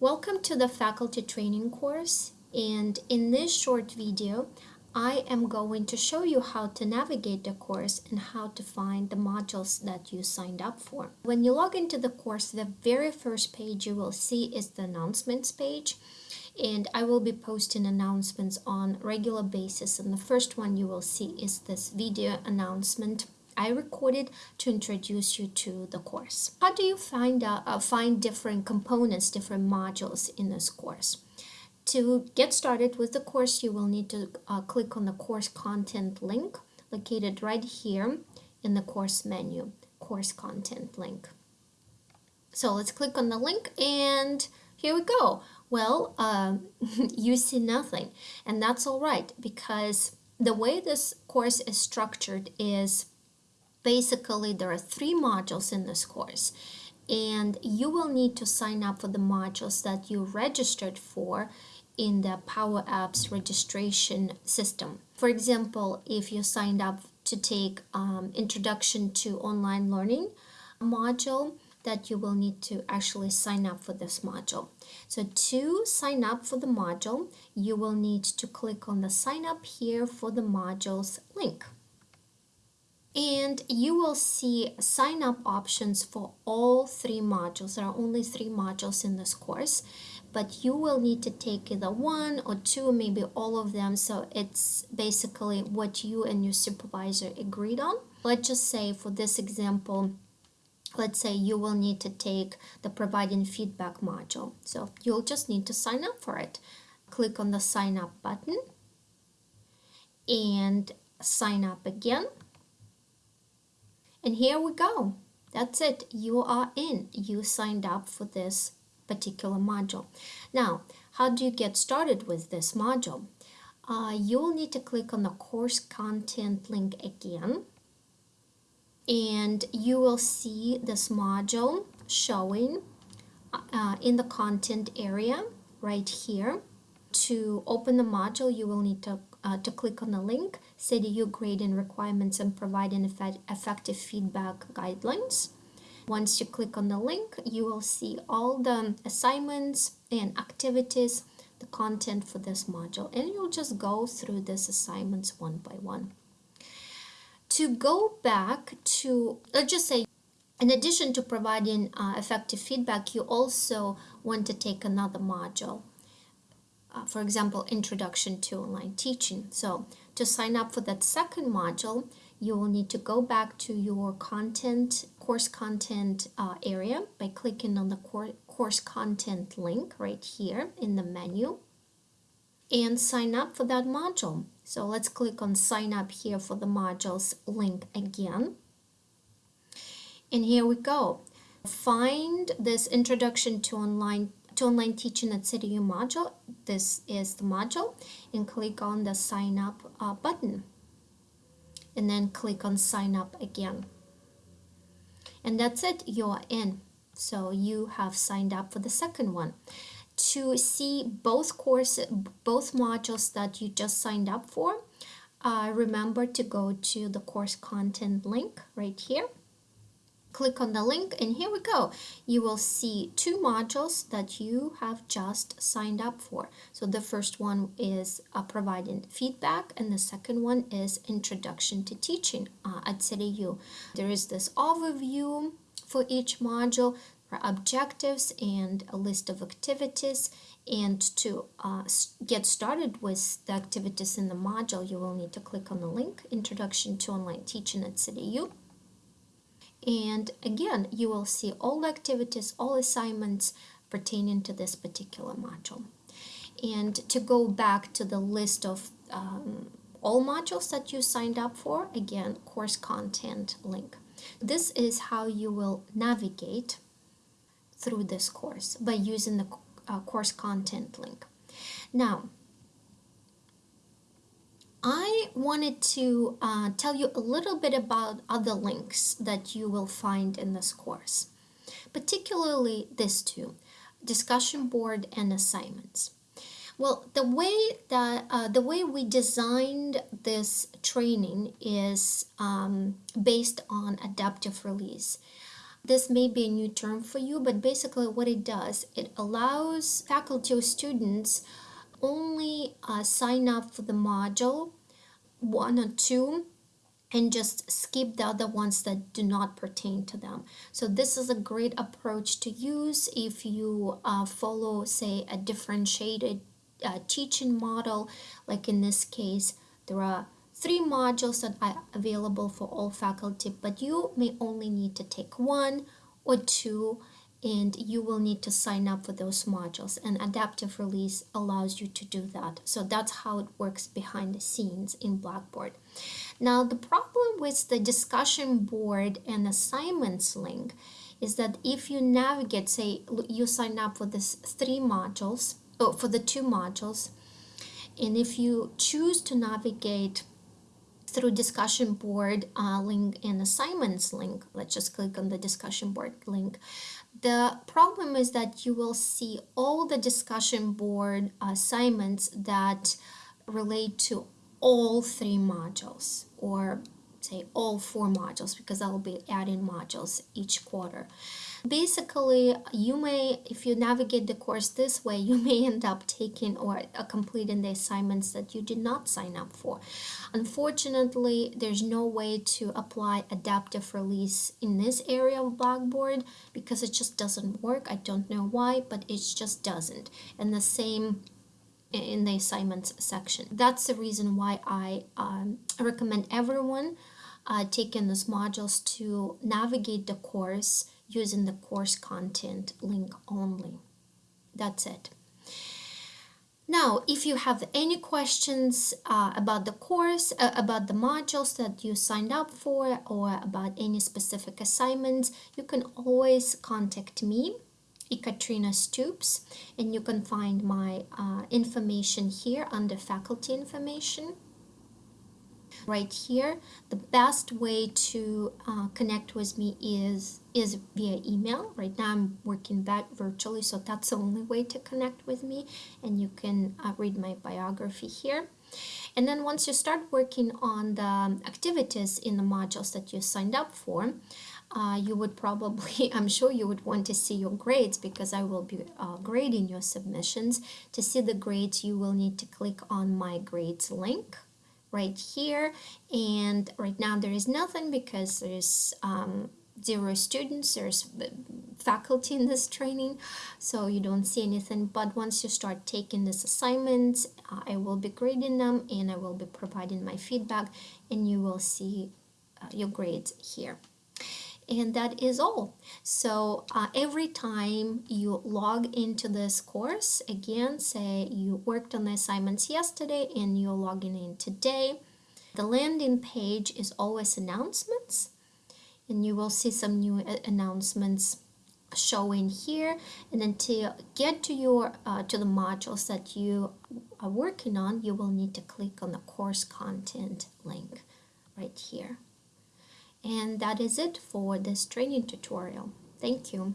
Welcome to the faculty training course and in this short video I am going to show you how to navigate the course and how to find the modules that you signed up for. When you log into the course the very first page you will see is the announcements page and I will be posting announcements on regular basis and the first one you will see is this video announcement I recorded to introduce you to the course. How do you find, uh, find different components, different modules in this course? To get started with the course, you will need to uh, click on the course content link located right here in the course menu, course content link. So let's click on the link and here we go. Well, uh, you see nothing and that's all right because the way this course is structured is basically there are three modules in this course and you will need to sign up for the modules that you registered for in the Power Apps registration system. For example, if you signed up to take um, Introduction to Online Learning module, that you will need to actually sign up for this module. So to sign up for the module, you will need to click on the sign up here for the modules link and you will see sign up options for all three modules. There are only three modules in this course, but you will need to take either one or two, maybe all of them. So it's basically what you and your supervisor agreed on. Let's just say for this example, let's say you will need to take the providing feedback module. So you'll just need to sign up for it. Click on the sign up button and sign up again and here we go. That's it. You are in. You signed up for this particular module. Now, how do you get started with this module? Uh, you'll need to click on the course content link again and you will see this module showing uh, in the content area right here. To open the module, you will need to uh, to click on the link, CEDU grading requirements and providing effect effective feedback guidelines. Once you click on the link, you will see all the assignments and activities, the content for this module, and you'll just go through these assignments one by one. To go back to, let's just say, in addition to providing uh, effective feedback, you also want to take another module uh, for example, Introduction to Online Teaching. So to sign up for that second module, you will need to go back to your content, course content uh, area by clicking on the cor course content link right here in the menu and sign up for that module. So let's click on sign up here for the modules link again. And here we go. Find this introduction to online to online teaching at CityU module. This is the module and click on the sign up uh, button and then click on sign up again. And that's it, you're in. So you have signed up for the second one. To see both courses, both modules that you just signed up for, uh, remember to go to the course content link right here click on the link and here we go. You will see two modules that you have just signed up for. So the first one is uh, providing feedback and the second one is introduction to teaching uh, at CityU there is this overview for each module objectives and a list of activities. And to uh, get started with the activities in the module you will need to click on the link introduction to online teaching at CityU and again you will see all activities all assignments pertaining to this particular module. And to go back to the list of um, all modules that you signed up for again course content link. This is how you will navigate through this course by using the uh, course content link. Now I wanted to uh, tell you a little bit about other links that you will find in this course, particularly these two, discussion board and assignments. Well, the way that uh, the way we designed this training is um, based on adaptive release. This may be a new term for you, but basically what it does, it allows faculty or students only uh, sign up for the module one or two and just skip the other ones that do not pertain to them. So this is a great approach to use if you uh, follow, say, a differentiated uh, teaching model. Like in this case, there are three modules that are available for all faculty, but you may only need to take one or two and you will need to sign up for those modules. And adaptive release allows you to do that. So that's how it works behind the scenes in blackboard. Now the problem with the discussion board and assignments link is that if you navigate say you sign up for this three modules oh, for the two modules and if you choose to navigate through discussion board uh, link and assignments link let's just click on the discussion board link the problem is that you will see all the discussion board assignments that relate to all three modules or say all four modules because I'll be adding modules each quarter. Basically, you may, if you navigate the course this way, you may end up taking or uh, completing the assignments that you did not sign up for. Unfortunately, there's no way to apply adaptive release in this area of Blackboard because it just doesn't work. I don't know why, but it just doesn't. And the same in the assignments section. That's the reason why I um, recommend everyone uh, taking these modules to navigate the course using the course content link only. That's it. Now, if you have any questions uh, about the course, uh, about the modules that you signed up for, or about any specific assignments, you can always contact me, Ekaterina Stoops, and you can find my uh, information here under faculty information. Right here the best way to uh, connect with me is is via email. Right now i'm working back virtually so that's the only way to connect with me and you can uh, read my biography here. And then once you start working on the activities in the modules that you signed up for uh, you would probably, I'm sure you would want to see your grades because I will be uh, grading your submissions. To see the grades, you will need to click on my grades link right here. And right now there is nothing because there's um, zero students there's faculty in this training so you don't see anything. But once you start taking this assignments uh, I will be grading them and I will be providing my feedback and you will see uh, your grades here and that is all. So uh, every time you log into this course again say you worked on the assignments yesterday and you're logging in today the landing page is always announcements. And you will see some new uh, announcements showing here. And then to get to your uh, to the modules that you are working on you will need to click on the course content link right here and that is it for this training tutorial. Thank you.